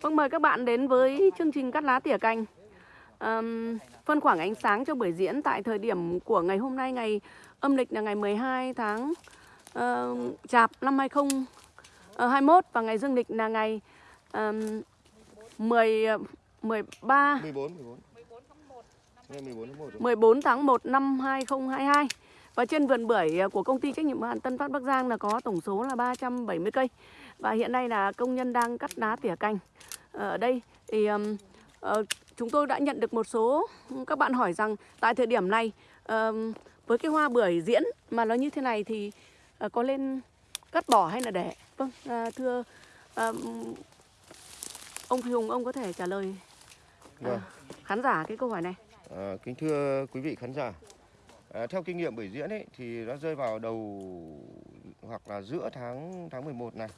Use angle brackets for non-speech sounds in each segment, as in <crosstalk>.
Vâng, mời các bạn đến với chương trình cắt lá tỉa cành. Ờm, phân khoảng ánh sáng cho buổi diễn tại thời điểm của ngày hôm nay, ngày âm lịch là ngày 12 tháng ờ, Chạp năm 2021 và ngày dương lịch là ngày um, 10 13 14 14. Ngày 14 tháng 1 rồi. 14 tháng 1 năm 2022 và trên vườn bưởi ờ, của công ty trách nhiệm hữu hạn Tân Phát Bắc Giang là có tổng số là 370 cây và hiện nay là công nhân đang cắt lá tỉa cành Ờ, ở đây thì ừm, ờ, chúng tôi đã nhận được một số các bạn hỏi rằng tại thời điểm này ừm, với cái hoa bưởi diễn mà nó như thế này thì ờ, có lên cắt bỏ hay là để? Vâng à, thưa ừm, ông Phi Hùng ông có thể trả lời à, Vâng. khán giả cái câu hỏi này. À, kính thưa quý vị khán giả, à, theo kinh nghiệm buổi diễn ấy thì nó rơi vào đầu hoặc là giữa tháng tháng 11 này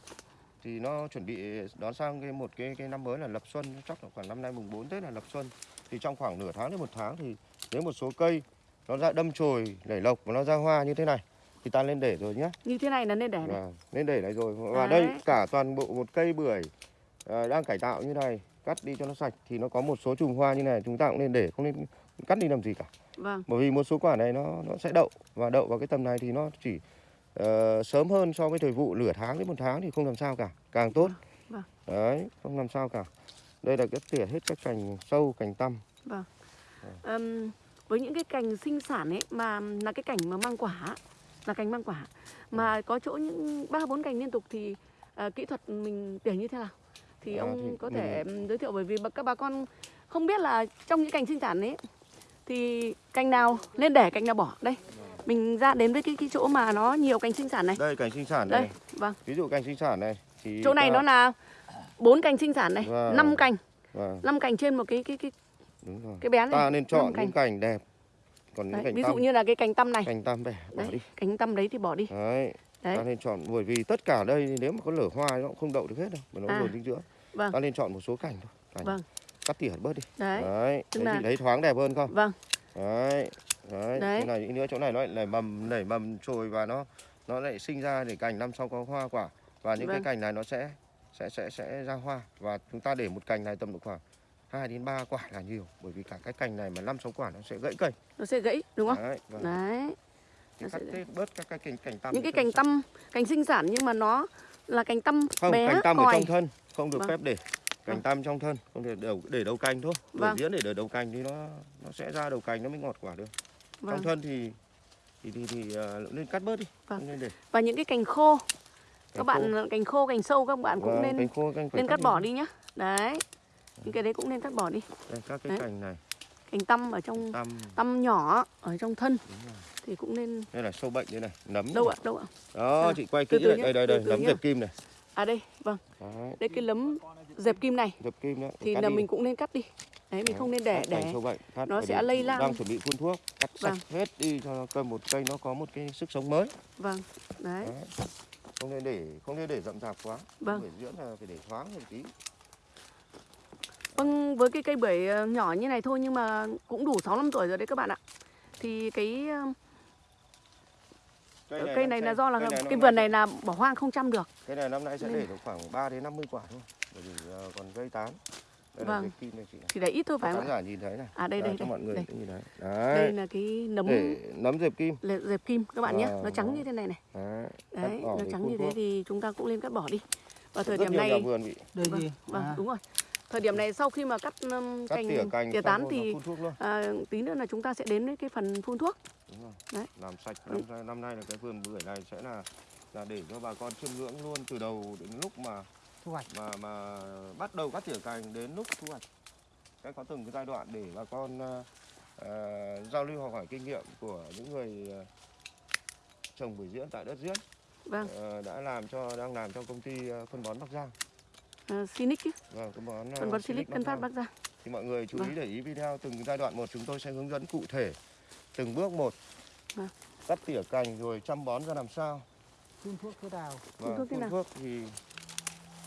thì nó chuẩn bị đón sang cái một cái cái năm mới là lập xuân chắc là khoảng năm nay mùng 4 Tết là lập xuân. Thì trong khoảng nửa tháng đến một tháng thì nếu một số cây nó ra đâm chồi nảy lộc và nó ra hoa như thế này. Thì ta lên để rồi nhé như thế này là nên để này Vâng, lên để này rồi. Và Đấy. đây cả toàn bộ một cây bưởi à, đang cải tạo như này cắt đi cho nó sạch thì nó có một số chùm hoa như này chúng ta cũng nên để không nên cắt đi làm gì cả. Vâng. Bởi vì một số quả này nó nó sẽ đậu và đậu vào cái tầm này thì nó chỉ ờ, sớm hơn so với thời vụ nửa tháng đến một tháng thì không làm sao cả càng tốt. Vâng. đấy không làm sao cả. Đây là cái tỉa hết các cành sâu cành tăm. Vâng. Ừm, với những cái cành sinh sản ấy mà là cái cành mà mang quả là cành mang quả mà có chỗ những ba bốn cành liên tục thì à, kỹ thuật mình tỉa như thế nào? Thì À, ông thì có thể giới thiệu bởi vì các bà con không biết là trong những cành sinh sản ấy thì cành nào nên để cành nào bỏ? Đây mình ra đến với cái cái chỗ mà nó nhiều cành sinh sản này. Đây cành sinh sản đây này vâng. Ví dụ cành sinh sản này thì chỗ này ta- nó là bốn cành sinh sản này Vâng. năm cành. Vâng, năm cành trên một cái cái cái đúng rồi. cái bé này ta nên chọn cành. những cành đẹp. Còn những Đấy, cành ví dụ tăm. như là cái cành tăm này. Cành tăm bẻ bỏ đấy, đi. cành tăm đấy thì bỏ đi. Đấy đấy. ta nên chọn bởi vì tất cả đây nếu mà có lở hoa nó cũng không đậu được hết đâu mà nó À. dồn dinh dưỡng. Vâng. Ta nên chọn một số cành thôi. Cành Vâng. cắt tỉa bớt đi. Đấy. Đấy đấy là- thì thấy thoáng đẹp hơn không? Vâng. Đấy đấy, Đấy. thế này những nữa chỗ này nó lại nảy mầm nảy mầm trồi và nó nó lại sinh ra để cành năm sau có hoa quả và những Vâng. cái cành này nó sẽ sẽ sẽ sẽ ra hoa và chúng ta để một cành này tầm độ khoảng 2 đến 3 quả là nhiều bởi vì cả cái cành này mà năm sáu quả nó sẽ gãy cây nó sẽ gãy đúng không đấy, vâng. đấy nó cắt sẽ- bớt các cái cành cành tăm những cái cành tăm cành sinh sản nhưng mà nó là cành tăm không bé cành tăm ở trong thân không được Vâng. phép để cành Vâng. tăm trong thân không thể để để đầu cành thôi Vâng. vâng. diễn để để đầu cành thì nó nó sẽ ra đầu cành nó mới ngọt quả được vâng. trong thân thì thì thì, thì uh, nên cắt bớt đi. Vâng. nên để và những cái cành khô. Các Cành bạn cành khô cành sâu các bạn cũng Vâng, nên cành khô cành nên cắt bỏ đi nhá. Đấy những cái đấy cũng nên cắt bỏ đi. Đây, các cái Đấy. cành này. Cành tăm ở trong tăm. tăm nhỏ ở trong thân thì cũng nên đây là sâu bệnh đây này nấm đâu ạ đâu ạ. Đó À, chị quay từ kỹ từ lại nhé, đây đây từ đây từ nấm dẹp kim này. À đây vâng. Đấy, đây cái lấm dẹp kim này dẹp kim đó thì là đi. mình cũng nên cắt đi đấy mình không nên để để cắt nó sẽ lây lan. đang chuẩn bị phun thuốc cắt sạch Vâng. hết đi cho cây một cây nó có một cái sức sống mới vâng đấy Đấy. không nên để không nên để rậm rạp quá Vâng. buổi diễn là phải để thoáng một tí Vâng, với cái cây bưởi ờ, nhỏ như này thôi nhưng mà cũng đủ 6 năm tuổi rồi đấy các bạn ạ. Thì cái ờ, cây này là do là cây cái vườn này là bỏ hoang không chăm được. Cây này năm nay sẽ Nên- để được khoảng 3 đến 50 quả thôi. Bởi vì ờ, còn gây tán. Đây Vâng. kim này chị này. Thì để ít thôi phải không khán ạ? giả nhìn thấy này. À đây đây cho đây. mọi người đây. cũng nhìn thấy. Đây Đấy. là cái nấm Để nấm dẹp kim. lệ- dẹp kim các bạn nhé. Nó Vâng, trắng vâng. như thế này này. Đấy. Đấy, nó trắng như thế thì chúng ta cũng nên cắt bỏ đi. Và thời điểm này vườn bị Đây vâng, gì? vâng À, đúng rồi. Thời điểm này sau khi mà cắt um, cắt cành tỉa cành tỉa tán thì à, tí nữa là chúng ta sẽ đến với cái phần phun thuốc. Đúng rồi. Đấy. Làm sạch Ừ. năm, năm nay là cái vườn bưởi này sẽ là là để cho bà con chiêm ngưỡng luôn từ đầu đến lúc mà thu hoạch. mà mà bắt đầu cắt tỉa cành đến lúc thu hoạch sẽ có từng cái giai đoạn để bà con ờ, giao lưu học hỏi kinh nghiệm của những người ờ, trồng bưởi diễn tại đất diễn Vâng, ờ, đã làm cho đang làm cho công ty ờ, phân bón Bắc Giang uh, Sinic chứ. vâng phân bón ờ, Phần bón Silic Tân Phát. Bắc Giang. thì mọi người chú ý Vâng. để ý video từng giai đoạn một chúng tôi sẽ hướng dẫn cụ thể từng bước một Vâng. cắt tỉa cành rồi chăm bón ra làm sao Phun thuốc thế nào? và thuốc thế phun nào? thuốc thì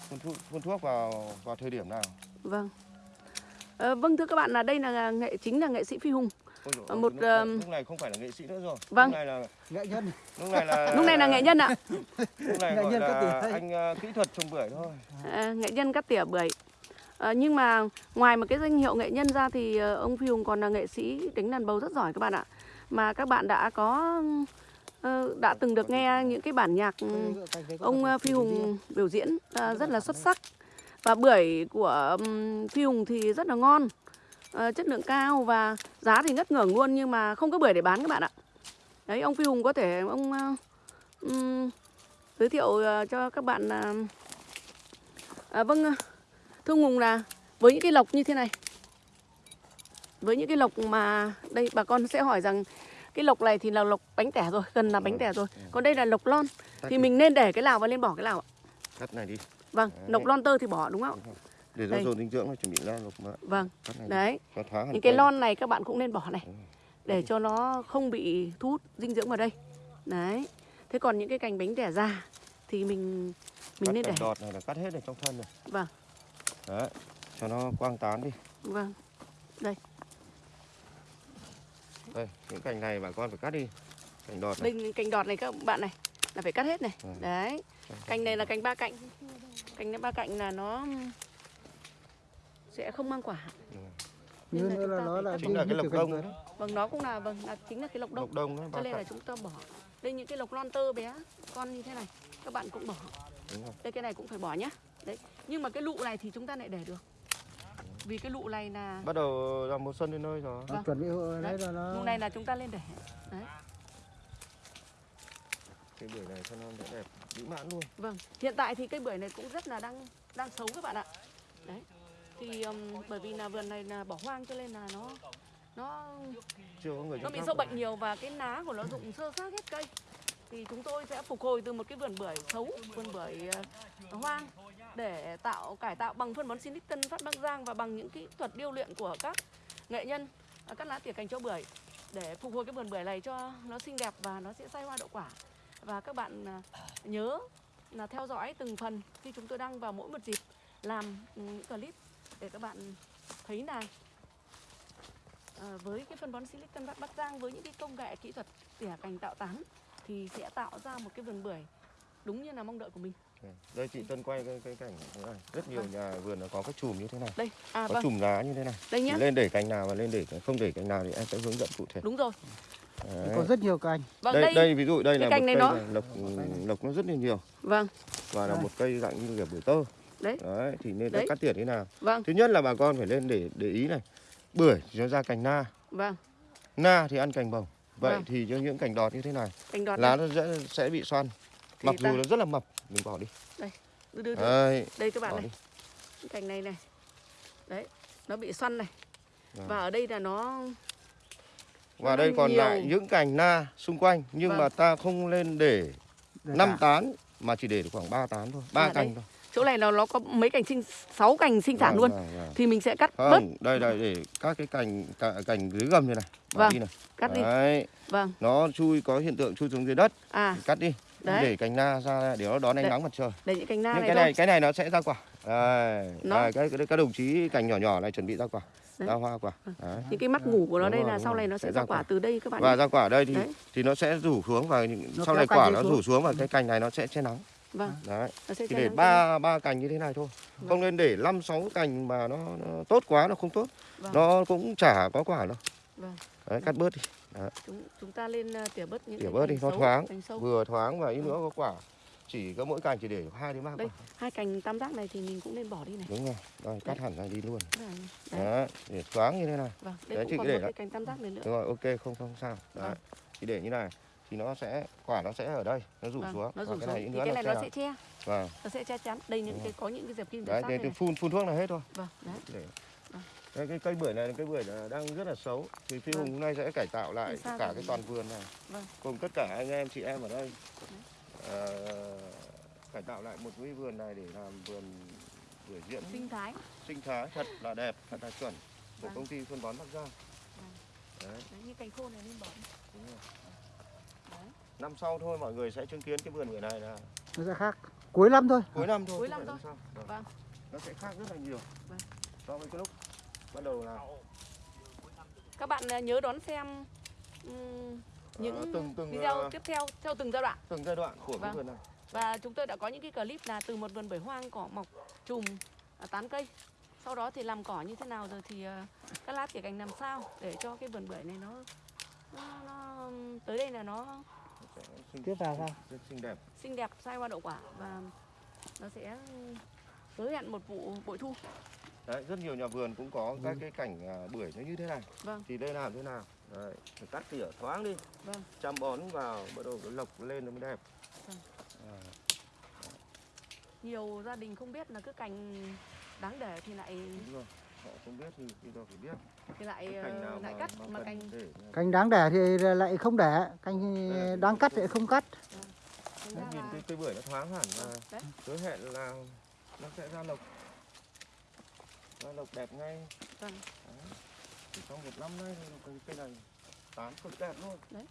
phun thuốc, phun thuốc vào vào thời điểm nào Vâng. Ờ, vâng thưa các bạn là đây là nghệ chính là nghệ sĩ Phi Hùng. Ôi một, lúc, ờm, lúc này không phải là nghệ sĩ nữa rồi Vâng. lúc này là Nghệ nhân. lúc này là Lúc này là nghệ nhân ạ. <laughs> lúc này Nghệ gọi nhân cắt là tỉa. anh ờ, kỹ thuật trồng bưởi thôi À, nghệ nhân cắt tỉa bưởi. Ờ, nhưng mà ngoài một cái danh hiệu nghệ nhân ra thì ờ, ông Phi Hùng còn là nghệ sĩ đánh đàn bầu rất giỏi các bạn ạ. Mà các bạn đã có ờ, đã từng được nghe những cái bản nhạc ông ờ, Phi Hùng biểu diễn ờ, rất là xuất sắc. Và bưởi của ừm, Phi Hùng thì rất là ngon, ờ, chất lượng cao và giá thì ngất ngưởng luôn nhưng mà không có bưởi để bán các bạn ạ. Đấy ông Phi Hùng có thể ông ờ, ừm, giới thiệu ờ, cho các bạn là à, vâng thưa ông Hùng là với những cái lộc như thế này. Với những cái lộc mà đây bà con sẽ hỏi rằng cái lộc này thì là lộc bánh tẻ rồi gần là bánh tẻ rồi. còn đây là lộc lon. Thì mình nên để cái nào và nên bỏ cái nào ạ. Cắt này đi. Vâng lộc lon tơ thì bỏ đúng không ạ để Đây. nó dồn dinh dưỡng nó chuẩn bị ra lục mà. Vâng. Đấy. những cái lon này các bạn cũng nên bỏ này Ừ. để cho nó không bị thu hút dinh dưỡng vào đây. Đấy. Thế còn những cái cành bánh tẻ già thì mình mình cắt nên để cành đọt này là cắt hết ở trong thân này vâng. Đấy. Cho nó quang tán đi. Vâng. Đây. Những cành này bà con phải cắt đi. Cành đọt này. Đây cành đọt này các bạn này là phải cắt hết này. Ừ. đấy. Cành này là cành ba cạnh. Cành ba cạnh là nó sẽ không mang quả. Như Nên là nữa là chúng ta nó là chính là cái lộc đông. đấy vâng nó cũng là vâng là chính là cái lộc đông. Lộc đông đấy cho nên là chúng ta bỏ. Đây những cái lộc lon tơ bé con như thế này các bạn cũng bỏ. Đúng không đây cái này cũng phải bỏ nhá. Đấy nhưng mà cái lụ này thì chúng ta lại để được. Vì cái lụ này là bắt đầu là mùa xuân đến nơi rồi. Nó chuẩn bị hộ- đấy là nó lụ này là chúng ta lên để. Đấy. Cái bưởi này cho nó đẹp mỹ mãn luôn. Vâng hiện tại thì cây bưởi này cũng rất là đang đang xấu các bạn ạ. Đấy thì um, bởi vì là vườn này là bỏ hoang cho nên là nó nó chưa có người nó bị sâu bệnh nhiều và cái lá của nó rụng sơ xác hết cây. Thì chúng tôi sẽ phục hồi từ một cái vườn bưởi xấu vườn bưởi ờ, hoang để tạo cải tạo bằng phân bón Sinic Tân Phát Bắc Giang và bằng những kỹ thuật điêu luyện của các nghệ nhân ờ, cắt lá tỉa cành cho bưởi để phục hồi cái vườn bưởi này cho nó xinh đẹp và nó sẽ sai hoa đậu quả. Và các bạn ờ, nhớ là theo dõi từng phần khi chúng tôi đăng vào mỗi một dịp làm những clip để các bạn thấy là ờ, với cái phân bón Silic Tân Bắc Bắc Giang với những cái công nghệ kỹ thuật tỉa cành tạo tán thì sẽ tạo ra một cái vườn bưởi đúng như là mong đợi của mình. đây chị Tân quay cái, cái cảnh thế này. Rất nhiều nhà vườn nó có cái chùm như thế này. Đây, à có vâng, chùm lá như thế này. Đây nhá. lên để cành nào và lên để không để cành nào thì em sẽ hướng dẫn cụ thể. Đúng rồi. Đấy. có rất nhiều cành. Vâng đây, đây, đây ví dụ đây là một cành này cây nó- lộc lộc nó rất là nhiều. Vâng, và là Đây. một cây dạng như kiểu bưởi tơ Đấy. đấy thì nên Đấy. cắt tỉa thế nào vâng, thứ nhất là bà con phải lên để để ý này bưởi thì nó ra cành na vâng, na thì ăn cành bồng vậy Vâng. thì cho những cành đọt như thế này cành đọt lá này. nó sẽ, sẽ bị xoăn Thì mặc ta- dù nó rất là mập mình bỏ đi Đưa, đưa, đưa. đấy Đây các bạn bỏ này, đi cành này này. Đấy, nó bị xoăn này. Vâng. Và ở đây là nó và đây còn nhiều. lại những cành na xung quanh nhưng Vâng. mà ta không lên để Đây năm tán mà chỉ để được khoảng 3 tán thôi ba À, đây. cành thôi chỗ này nó nó có mấy cành sinh sáu cành sinh sản Vâng, luôn vâng, vâng. thì mình sẽ cắt bớt, không đây đây để các cái cành cả, cành dưới gầm như này bỏ Vâng. đi này cắt đi. đấy Vâng. nó chui có hiện tượng chui xuống dưới đất À, cắt đi Đấy. để cành na ra để nó đón ánh Đấy. nắng mặt trời để những cành na những này cái thôi. này cái này nó sẽ ra quả đây, Nó- đây cái, cái các đồng chí cành nhỏ nhỏ này chuẩn bị ra quả Đấy. ra hoa quả đấy. Những cái mắt ngủ của nó Đúng đây rồi, là sau rồi. này nó Sẽ sẽ ra ra quả quả. từ đây các bạn và ra quả ở đây thì Đấy. thì nó sẽ rủ xuống và những- Nó sau này quả nó xuống. rủ xuống và cái cành này nó sẽ che nắng Vâng, đấy. Thì để ba ba cành như thế này thôi. Không nên để năm sáu cành mà nó, nó tốt quá nó không tốt. Vâng. nó cũng chả có quả đâu. Vâng. đấy cắt bớt đi. Chúng chúng ta lên uh, tỉa bớt những tỉa bớt đi nó xấu, thoáng. vừa thoáng và ít nữa có quả. Chỉ có mỗi cành chỉ để hai đến ba Đây. quả Hai cành tam giác này thì mình cũng nên bỏ đi này. đúng rồi. Đây cắt hẳn ra đi luôn. Đấy. Đấy. đấy để thoáng như thế này. Vâng, đây Đấy, cũng còn để một cái cành tam giác này nữa. đúng rồi ok không không sao. Đấy. Vâng. chỉ để như này thì nó sẽ quả nó sẽ ở đây nó rủ Vâng, xuống nó rủ cái xuống này ít thì cái này nó sẽ che, vâng nó sẽ che chắn. Đây những Đúng cái có những cái dẹp kim đấy thì này. này. phun phun thuốc là hết thôi Vâng, đấy. để Vâng. Đây, cái cây bưởi này cây bưởi là đang rất là xấu thì phi Vâng. hùng hôm nay sẽ cải tạo lại cả rồi. cái toàn vườn này Vâng. cùng tất cả anh em chị em ở đây Ờ, cải tạo lại một cái vườn này để làm vườn bưởi diễn Sinh thái. sinh thái thật là đẹp thật là chuẩn của Vâng. công ty phân bón Bắc Giang Vâng. đấy Đấy, như cành khô này nên bỏ. đi. đúng rồi. Năm sau thôi mọi người sẽ chứng kiến cái vườn bưởi này là nó sẽ khác cuối năm thôi cuối năm thôi Cuối năm thôi. sau. Vâng. Vâng. nó sẽ khác rất là nhiều Vâng. so với cái lúc bắt đầu là Các bạn uh, nhớ đón xem những Ờ, từng- từng, video ờ, tiếp theo theo từng giai đoạn. từng giai đoạn của cái Vâng. vườn này Và chúng tôi đã có những cái clip là từ một vườn bưởi hoang cỏ mọc chùm à, tán cây sau đó thì làm cỏ như thế nào rồi thì ờ, các lá tỉa cành làm sao để cho cái vườn bưởi này nó nó, nó tới đây là nó sẽ xinh, Tiếp vào sao? rất xinh đẹp xinh đẹp sai hoa đậu quả và nó sẽ hứa hẹn một vụ bội thu Đấy, rất nhiều nhà vườn cũng có các cái cảnh à, bưởi nó như thế này. Vâng. Thì đây làm thế nào? Đấy, phải cắt tỉa thoáng đi. Vâng. Chăm bón vào, bắt đầu nó lộc lên nó mới đẹp. Vâng. À, nhiều gia đình không biết là cứ cành đáng để thì lại đúng rồi. Họ không biết thì giờ phải biết. thì lại ờ, cành nào lại mà, cắt mà mà cành để Cành đáng đẻ thì lại không đẻ, cành là đáng cắt thì không cắt. Đấy, ra nhìn là cái cây bưởi nó thoáng hẳn và đấy hứa hẹn là nó sẽ ra lộc. Ra lộc đẹp ngay. vâng Đấy. Chỉ trong một năm nay thì cái cây này tán cực đẹp luôn. đấy